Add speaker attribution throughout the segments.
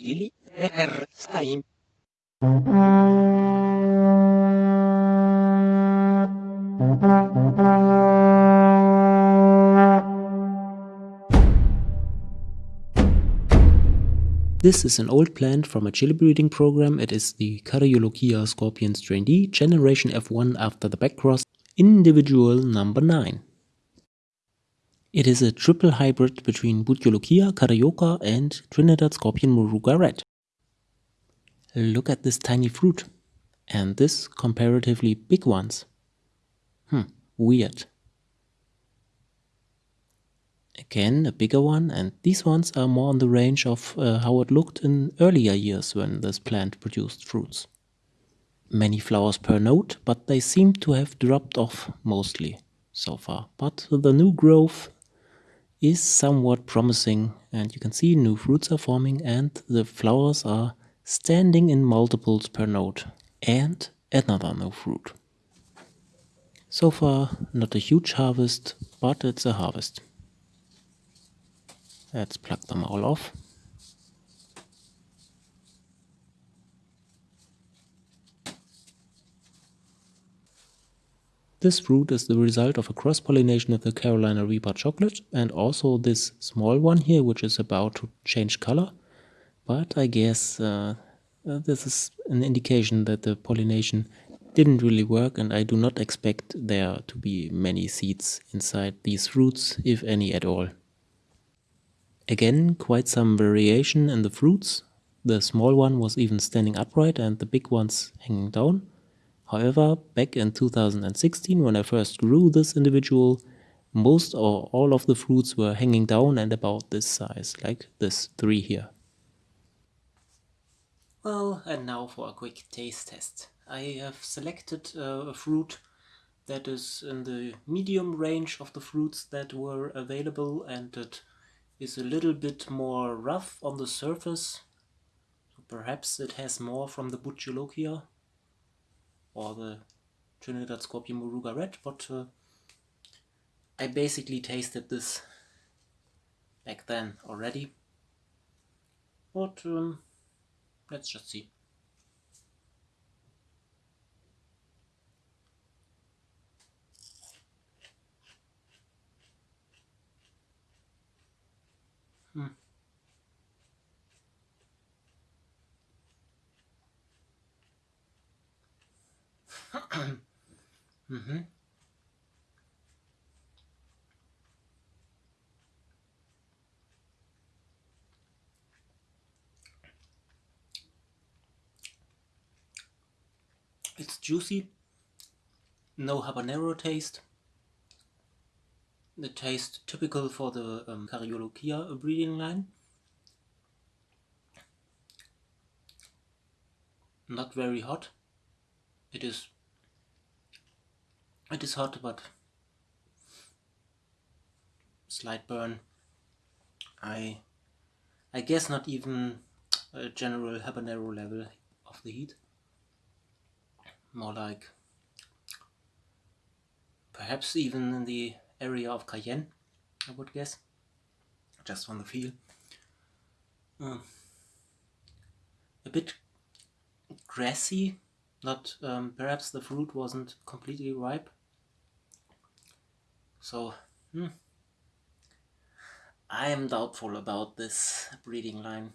Speaker 1: This is an old plant from a chili breeding program. It is the Caryolochia scorpion strain D, generation F1 after the backcross, individual number 9. It is a triple hybrid between Bhut Jolokia, Carioca and Trinidad scorpion Moruga red. Look at this tiny fruit. And this comparatively big ones. Hmm, weird. Again, a bigger one, and these ones are more on the range of uh, how it looked in earlier years when this plant produced fruits. Many flowers per node, but they seem to have dropped off mostly so far. But the new growth is somewhat promising and you can see new fruits are forming and the flowers are standing in multiples per node and another new fruit. So far not a huge harvest, but it's a harvest. Let's pluck them all off. This fruit is the result of a cross-pollination of the Carolina Reaper chocolate and also this small one here which is about to change color. But I guess uh, uh, this is an indication that the pollination didn't really work and I do not expect there to be many seeds inside these fruits, if any at all. Again, quite some variation in the fruits. The small one was even standing upright and the big ones hanging down. However, back in 2016, when I first grew this individual, most or all of the fruits were hanging down and about this size, like this three here. Well, and now for a quick taste test. I have selected uh, a fruit that is in the medium range of the fruits that were available and it is a little bit more rough on the surface. Perhaps it has more from the Bhut Jolokia or the Trinidad Scorpion Moruga Red, but uh, I basically tasted this back then already. But um, let's just see. Hmm. mm-hmm. It's juicy, no habanero taste, the taste typical for the um, Caryolochia breeding line. Not very hot. It is it is hot but slight burn. I I guess not even a general habanero level of the heat. More like perhaps even in the area of Cayenne, I would guess, just from the feel. Uh, a bit grassy, not um, perhaps the fruit wasn't completely ripe. So, hmm, I am doubtful about this breeding line.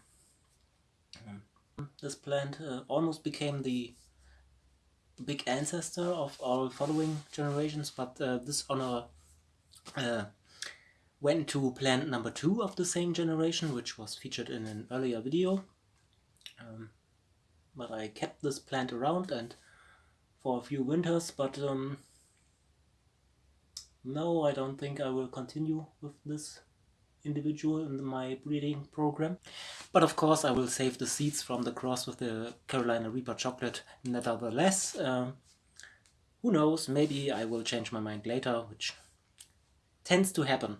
Speaker 1: Um, this plant uh, almost became the big ancestor of all following generations, but uh, this honor uh, went to plant number two of the same generation, which was featured in an earlier video. Um, but I kept this plant around and for a few winters, but um, no, I don't think I will continue with this individual in my breeding program. But of course I will save the seeds from the cross with the Carolina Reaper chocolate nevertheless. Um, who knows, maybe I will change my mind later, which tends to happen.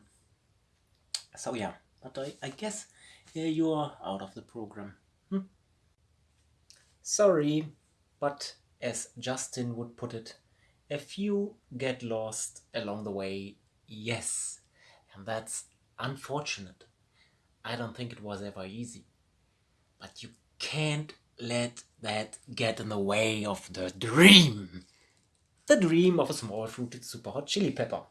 Speaker 1: So yeah, but I, I guess yeah, you are out of the program. Hm? Sorry, but as Justin would put it, a few get lost along the way, yes, and that's unfortunate. I don't think it was ever easy. But you can't let that get in the way of the dream. The dream of a small fruited super hot chili pepper.